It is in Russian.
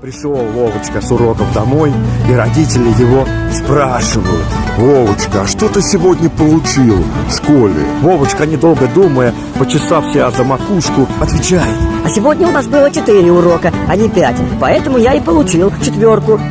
Пришел Вовочка с уроков домой, и родители его спрашивают. Вовочка, а что ты сегодня получил в школе? Вовочка, недолго думая, почесав себя за макушку, отвечает. А сегодня у нас было четыре урока, а не пять Поэтому я и получил четверку